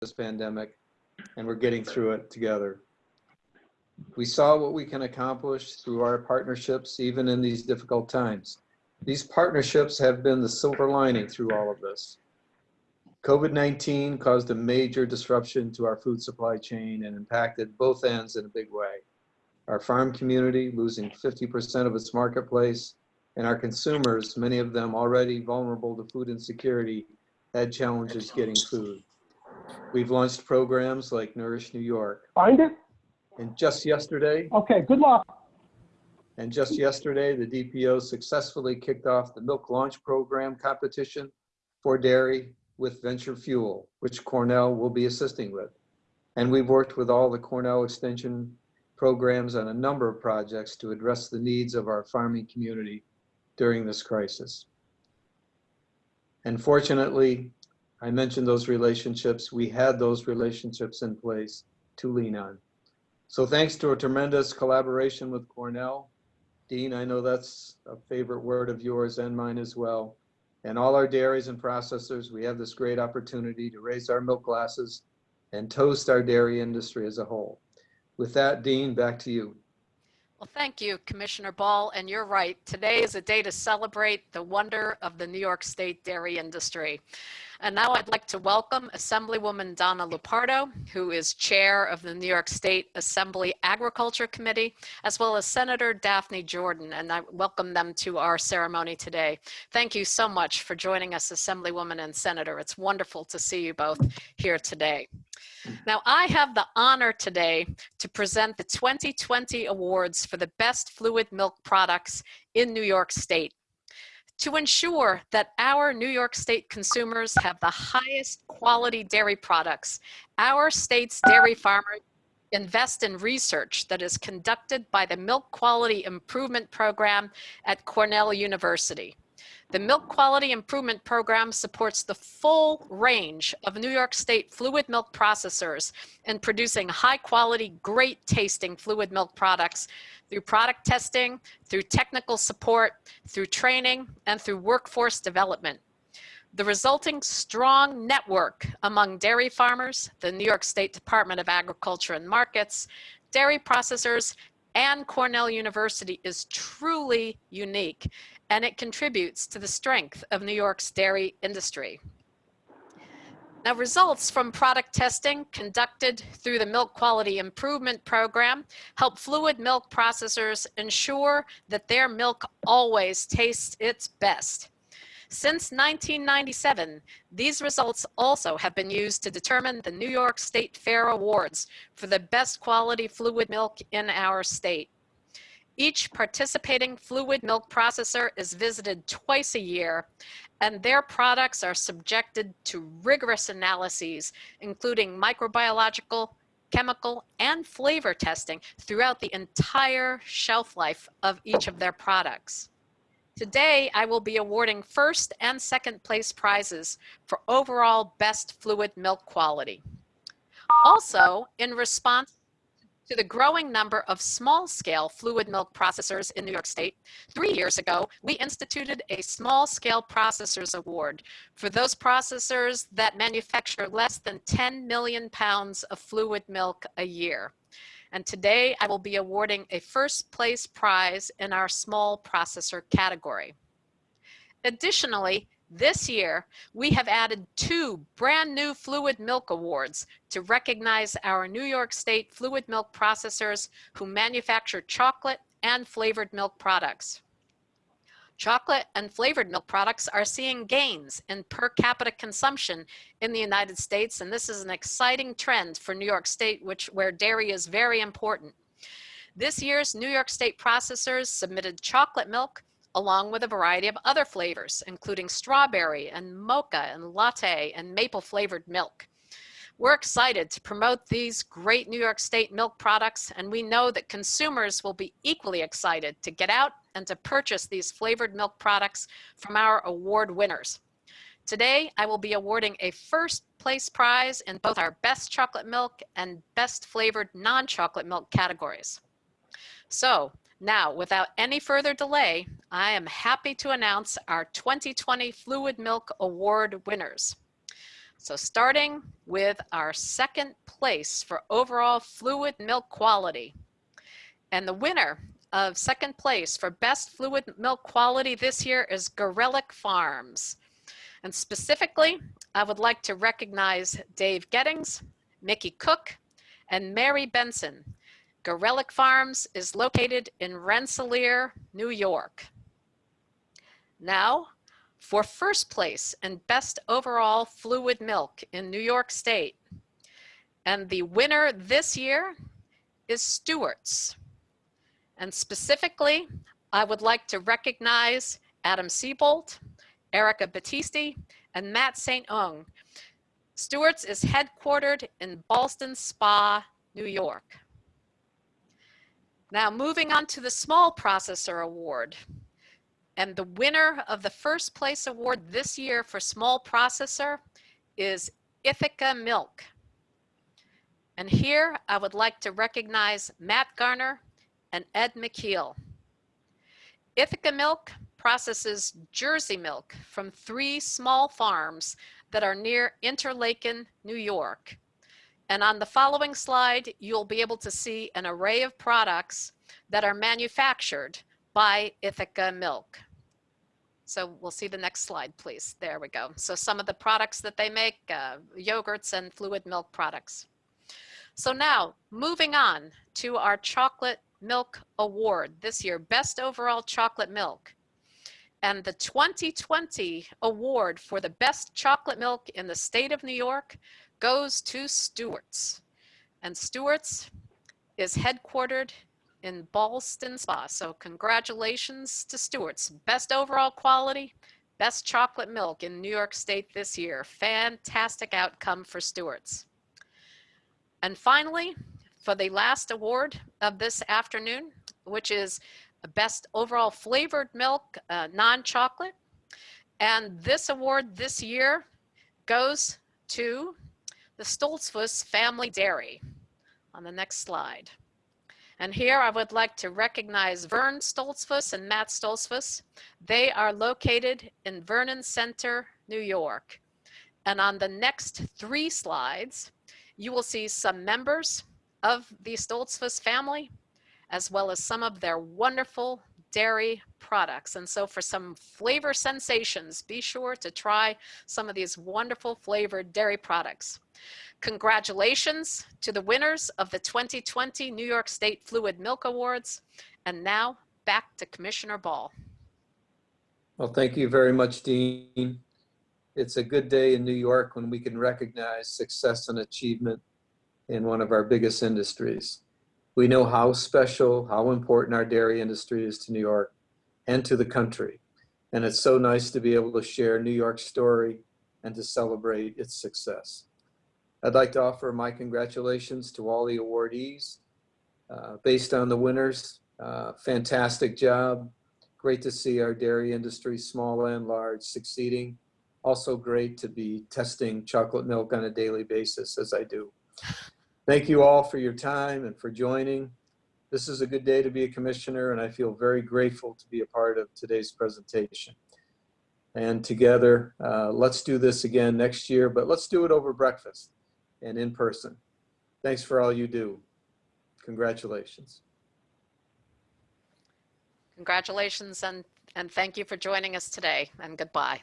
this pandemic, and we're getting through it together. We saw what we can accomplish through our partnerships, even in these difficult times. These partnerships have been the silver lining through all of this. COVID-19 caused a major disruption to our food supply chain and impacted both ends in a big way. Our farm community losing 50% of its marketplace and our consumers, many of them already vulnerable to food insecurity, had challenges getting food. We've launched programs like Nourish New York. Find it? And just yesterday, Okay, good luck. and just yesterday, the DPO successfully kicked off the Milk Launch Program competition for dairy with Venture Fuel, which Cornell will be assisting with. And we've worked with all the Cornell Extension programs on a number of projects to address the needs of our farming community during this crisis. And fortunately, I mentioned those relationships. We had those relationships in place to lean on. So thanks to a tremendous collaboration with Cornell, Dean, I know that's a favorite word of yours and mine as well. And all our dairies and processors, we have this great opportunity to raise our milk glasses and toast our dairy industry as a whole. With that, Dean, back to you. Well, thank you, Commissioner Ball. And you're right. Today is a day to celebrate the wonder of the New York State dairy industry. And now I'd like to welcome Assemblywoman Donna Lupardo, who is chair of the New York State Assembly Agriculture Committee, as well as Senator Daphne Jordan. And I welcome them to our ceremony today. Thank you so much for joining us, Assemblywoman and Senator. It's wonderful to see you both here today. Now, I have the honor today to present the 2020 awards for the best fluid milk products in New York State. To ensure that our New York State consumers have the highest quality dairy products, our state's dairy farmers invest in research that is conducted by the Milk Quality Improvement Program at Cornell University. The Milk Quality Improvement Program supports the full range of New York State fluid milk processors in producing high quality, great tasting fluid milk products through product testing, through technical support, through training, and through workforce development. The resulting strong network among dairy farmers, the New York State Department of Agriculture and Markets, dairy processors, and Cornell University is truly unique and it contributes to the strength of New York's dairy industry. Now, results from product testing conducted through the Milk Quality Improvement Program help fluid milk processors ensure that their milk always tastes its best. Since 1997, these results also have been used to determine the New York State Fair Awards for the best quality fluid milk in our state. Each participating fluid milk processor is visited twice a year, and their products are subjected to rigorous analyses, including microbiological, chemical, and flavor testing throughout the entire shelf life of each of their products. Today, I will be awarding first and second place prizes for overall best fluid milk quality. Also, in response to the growing number of small-scale fluid milk processors in New York State, three years ago, we instituted a small-scale processors award for those processors that manufacture less than 10 million pounds of fluid milk a year. And today I will be awarding a first place prize in our small processor category. Additionally, this year, we have added two brand new Fluid Milk Awards to recognize our New York State fluid milk processors who manufacture chocolate and flavored milk products. Chocolate and flavored milk products are seeing gains in per capita consumption in the United States, and this is an exciting trend for New York State, which where dairy is very important. This year's New York State processors submitted chocolate milk along with a variety of other flavors, including strawberry and mocha and latte and maple flavored milk. We're excited to promote these great New York State milk products, and we know that consumers will be equally excited to get out and to purchase these flavored milk products from our award winners. Today, I will be awarding a first place prize in both our best chocolate milk and best flavored non-chocolate milk categories. So now, without any further delay, I am happy to announce our 2020 Fluid Milk Award winners. So starting with our second place for overall fluid milk quality. And the winner of second place for best fluid milk quality this year is Garelick Farms. And specifically, I would like to recognize Dave Gettings, Mickey Cook, and Mary Benson. Garelick Farms is located in Rensselaer, New York. Now, for first place and best overall fluid milk in New York State. And the winner this year is Stewart's. And specifically, I would like to recognize Adam Siebold, Erica Battisti, and Matt St. Ung. Stewart's is headquartered in Ballston Spa, New York. Now moving on to the Small Processor Award. And the winner of the first place award this year for Small Processor is Ithaca Milk. And here I would like to recognize Matt Garner and Ed McKeel. Ithaca Milk processes Jersey milk from three small farms that are near Interlaken, New York. And on the following slide, you'll be able to see an array of products that are manufactured by Ithaca Milk. So we'll see the next slide, please. There we go. So some of the products that they make, uh, yogurts and fluid milk products. So now moving on to our chocolate milk award this year, best overall chocolate milk. And the 2020 award for the best chocolate milk in the state of New York goes to Stewart's. And Stewart's is headquartered in Ballston Spa. So congratulations to Stewart's. Best overall quality, best chocolate milk in New York State this year. Fantastic outcome for Stewart's. And finally, for the last award of this afternoon, which is best overall flavored milk, uh, non-chocolate. And this award this year goes to the Stoltzfus Family Dairy on the next slide. And here I would like to recognize Vern Stoltzfus and Matt Stoltzfus. They are located in Vernon Center, New York. And on the next three slides, you will see some members of the Stoltzfus family, as well as some of their wonderful dairy products. And so for some flavor sensations, be sure to try some of these wonderful flavored dairy products. Congratulations to the winners of the 2020 New York State Fluid Milk Awards. And now back to Commissioner Ball. Well, thank you very much, Dean. It's a good day in New York when we can recognize success and achievement in one of our biggest industries. We know how special, how important our dairy industry is to New York and to the country. And it's so nice to be able to share New York's story and to celebrate its success. I'd like to offer my congratulations to all the awardees. Uh, based on the winners, uh, fantastic job. Great to see our dairy industry, small and large, succeeding. Also great to be testing chocolate milk on a daily basis as I do. Thank you all for your time and for joining. This is a good day to be a commissioner and I feel very grateful to be a part of today's presentation. And together, uh, let's do this again next year, but let's do it over breakfast and in person. Thanks for all you do. Congratulations. Congratulations and, and thank you for joining us today and goodbye.